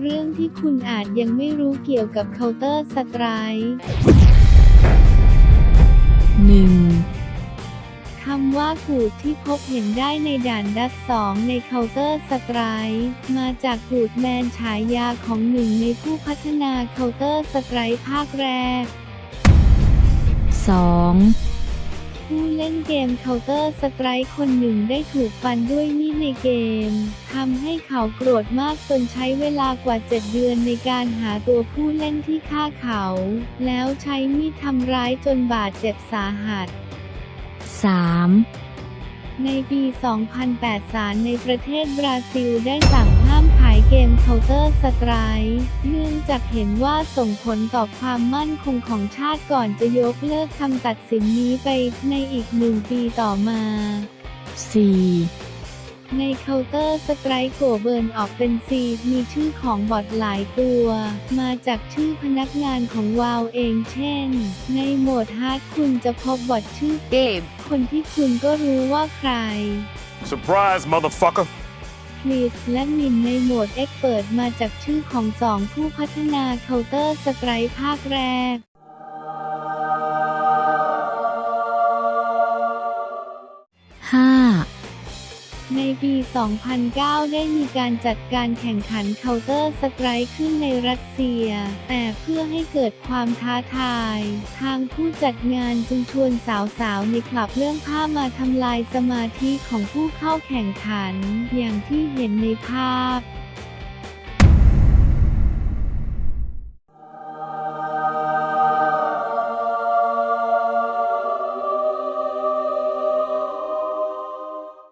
เรื่องที่คุณอาจยังไม่รู้เกี่ยวกับ Counter Strike 1คำว่ากูดที่พบเห็นได้ในด่านดัสสองใน Counter Strike มาจากกูดแมนฉายาของหนึ่งในผู้พัฒนา Counter Strike ภาคแรก 2 ผู้เล่นเกม Counter Strike คนหนึ่งได้ถูกฟันด้วยมีดในเกม ทำให้เขาโกรธมากจนใช้เวลากว่า 7 เดือนในการหาตัวผู้เล่นที่ฆ่าเขา แล้วใช้มีดทำร้ายจนบาดเจ็บสาหัส 3 ในปี 2008 ศาลในประเทศบราซิลได้สั่ง ห้ามขายเกม Counter Strike เนื่องจากเห็นว่าส่งผลต่อความมั่นคงของชาติก่อนจะยกเลิกคำตัดสินนี้ไปในอีกหนึ่งปีต่อมา 4 ใน Counter Strike โกเบิร์นออกเป็นซีมีชื่อของบอทหลายตัว มาจากชื่อพนักงานของวาวเองเช่น ในโหมด hard คุณจะพบบอทชื่อ Gabe คนที่คุณก็รู้ว่าใคร Surprise, motherfucker! Cliffe และ Minh ในโหมด expert มาจากชื่อของสองผู้พัฒนา Counter Strike ภาคแรก ในปี 2009 ได้มีการจัดการแข่งขัน Counter Strike ขึ้นในรัสเซีย แต่เพื่อให้เกิดความท้าทาย ทางผู้จัดงานจึงชวนสาวๆ ในคลับเรื่องผ้ามาทำลายสมาธิของผู้เข้าแข่งขัน อย่างที่เห็นในภาพ